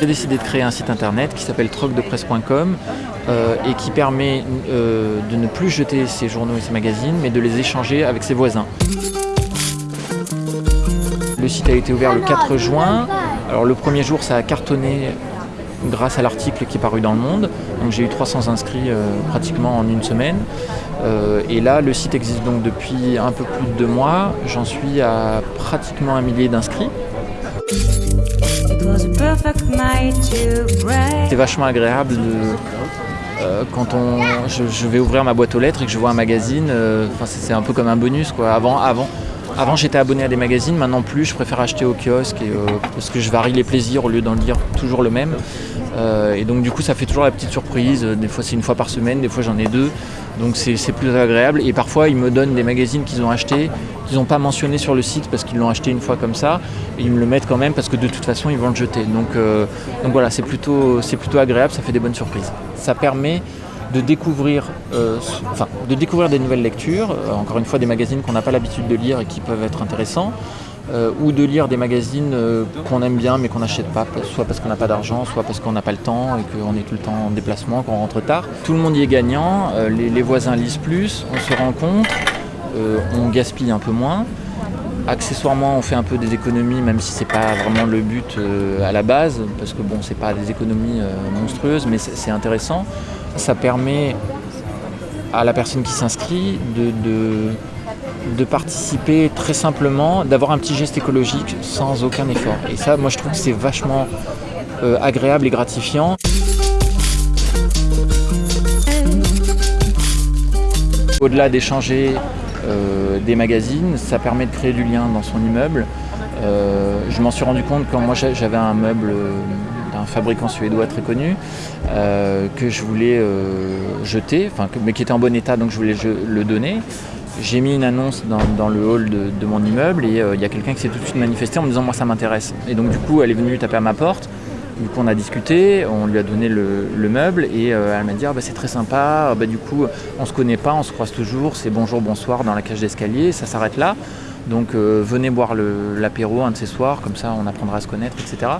J'ai décidé de créer un site internet qui s'appelle trocdepresse.com euh, et qui permet euh, de ne plus jeter ses journaux et ses magazines mais de les échanger avec ses voisins. Le site a été ouvert le 4 juin. Alors le premier jour ça a cartonné grâce à l'article qui est paru dans le monde. Donc j'ai eu 300 inscrits euh, pratiquement en une semaine. Euh, et là le site existe donc depuis un peu plus de deux mois. J'en suis à pratiquement un millier d'inscrits. C'est vachement agréable de, euh, quand on, je, je vais ouvrir ma boîte aux lettres et que je vois un magazine, enfin, c'est c'est un peu comme un bonus. Quoi. Avant, avant, avant j'étais abonné à des magazines, maintenant plus, je préfère acheter au kiosque euh, parce que je varie les plaisirs au lieu d'en lire toujours le même. Euh, et donc du coup ça fait toujours la petite surprise, des fois c'est une fois par semaine, des fois j'en ai deux, donc c'est plus agréable. Et parfois ils me donnent des magazines qu'ils ont achetés, qu'ils n'ont pas mentionné sur le site parce qu'ils l'ont acheté une fois comme ça, et ils me le mettent quand même parce que de toute façon ils vont le jeter. Donc, euh, voilà, c'est plutôt, plutôt agréable, ça fait des bonnes surprises. Ça permet de découvrir, euh, de découvrir des nouvelles lectures, euh, encore une fois des magazines qu'on n'a pas l'habitude de lire et qui peuvent être intéressants, euh, ou de lire des magazines qu'on aime bien mais qu'on n'achète pas, soit parce qu'on n'a pas d'argent, soit parce qu'on n'a pas le temps et qu'on est tout le temps en déplacement, qu'on rentre tard. Tout le monde y est gagnant, les, les voisins lisent plus, on se rencontre, on gaspille un peu moins. Accessoirement, on fait un peu des économies, même si c'est pas vraiment le but euh, à la base, parce que bon, c'est pas des économies euh, monstrueuses, mais c'est intéressant. Ça permet à la personne qui s'inscrit de participer très simplement, d'avoir un petit geste écologique sans aucun effort. Et ça, moi, je trouve que c'est vachement euh, agréable et gratifiant. Au-delà d'échanger euh, des magazines, ça permet de créer du lien dans son immeuble. Euh, je m'en suis rendu compte quand moi j'a- j'avais un meuble euh, d'un fabricant suédois très connu que je voulais jeter, mais qui était en bon état donc je voulais le donner. J'ai mis une annonce dans, le hall de, de mon immeuble et il y a quelqu'un qui s'est tout de suite manifesté en me disant moi ça m'intéresse. Et donc du coup elle est venue taper à ma porte. Du coup, on a discuté, on lui a donné le, le meuble et euh, elle m'a dit ah, bah, c'est très sympa. Ah, bah, du coup, on se connaît pas, on se croise toujours. C'est bonjour, bonsoir dans la cage d'escalier. Ça s'arrête là. Donc euh, venez boire l'apéro un de ces soirs, comme ça on apprendra à se connaître, etc.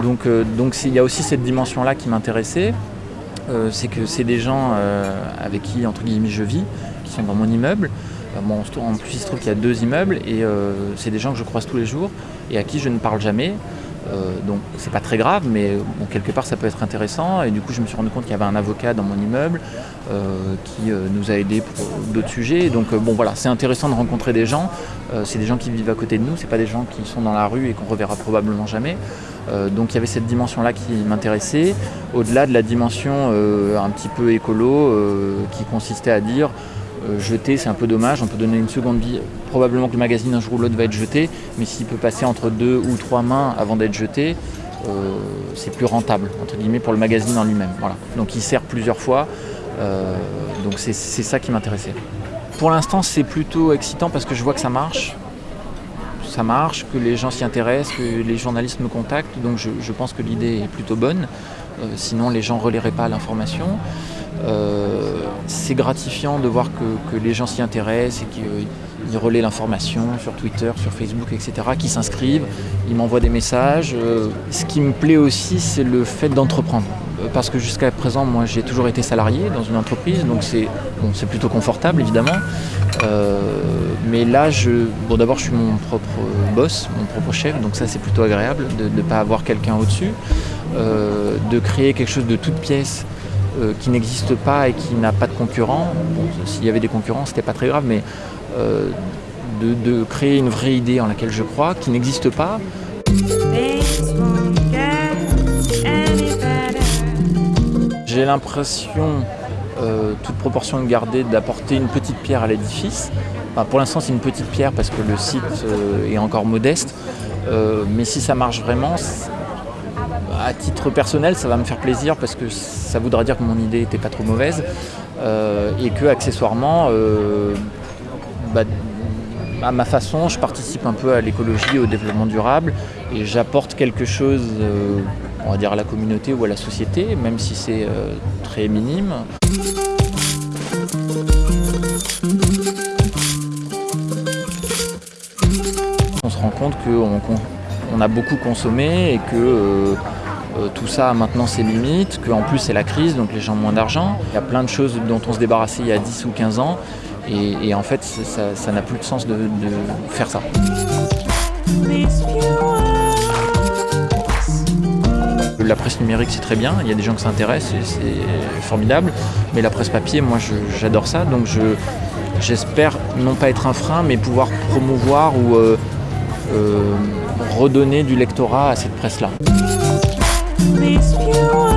Donc euh, il y a aussi cette dimension-là qui m'intéressait. C'est que c'est des gens avec qui entre guillemets je vis, qui sont dans mon immeuble. Bon, en plus il se trouve qu'il y a deux immeubles et c'est des gens que je croise tous les jours et à qui je ne parle jamais. Euh, donc c'est pas très grave, mais bon, quelque part ça peut être intéressant. Et du coup, je me suis rendu compte qu'il y avait un avocat dans mon immeuble euh, qui euh, nous a aidés pour d'autres sujets. Donc bon, voilà, c'est intéressant de rencontrer des gens. C'est des gens qui vivent à côté de nous, c'est pas des gens qui sont dans la rue et qu'on reverra probablement jamais. Donc il y avait cette dimension-là qui m'intéressait, au-delà de la dimension un petit peu écolo qui consistait à dire euh, jeter c'est un peu dommage, on peut donner une seconde vie. Probablement que le magazine un jour ou l'autre va être jeté, mais s'il peut passer entre deux ou trois mains avant d'être jeté, euh, c'est plus rentable entre guillemets pour le magazine en lui-même. Voilà. Donc il sert plusieurs fois, euh, donc c'est ça qui m'intéressait. Pour l'instant c'est plutôt excitant parce que je vois que ça marche. Ça marche, que les gens s'y intéressent, que les journalistes me contactent, donc je, pense que l'idée est plutôt bonne. Sinon les gens ne relaieraient pas l'information. Euh, c'est gratifiant de voir que, les gens s'y intéressent et qu'ils relaient l'information sur Twitter, sur Facebook, etc., qui s'inscrivent, ils m'envoient des messages. Euh, ce qui me plaît aussi, c'est le fait d'entreprendre. Euh, Parce que jusqu'à présent, moi, j'ai toujours été salarié dans une entreprise, donc c'est plutôt confortable, évidemment. Euh, mais là, bon, d'abord, je suis mon propre boss, mon propre chef, donc ça, c'est plutôt agréable de ne pas avoir quelqu'un au-dessus, Euh, de créer quelque chose de toute pièce euh, qui n'existe pas et qui n'a pas de concurrent. S'il y avait des concurrents, c'était pas très grave, mais euh, de, créer une vraie idée en laquelle je crois, qui n'existe pas. J'ai l'impression, euh, toute proportion gardée, d'apporter une petite pierre à l'édifice. Pour l'instant, c'est une petite pierre parce que le site est encore modeste. Mais si ça marche vraiment, à titre personnel, ça va me faire plaisir parce que ça voudra dire que mon idée n'était pas trop mauvaise euh, et que accessoirement, euh, bah, à ma façon, je participe un peu à l'écologie, au développement durable et j'apporte quelque chose euh, on va dire, à la communauté ou à la société, même si c'est très minime. On se rend compte qu'on on a beaucoup consommé et que euh, tout ça a maintenant ses limites, qu'en plus c'est la crise, donc les gens ont moins d'argent. Il y a plein de choses dont on se débarrassait il y a 10 ou 15 ans et, en fait ça n'a plus de sens de, faire ça. La presse numérique c'est très bien, il y a des gens qui s'intéressent c'est formidable, mais la presse papier moi j'adore ça donc je- j'espère non pas être un frein mais pouvoir promouvoir ou euh, euh, redonner du lectorat à cette presse là. These few.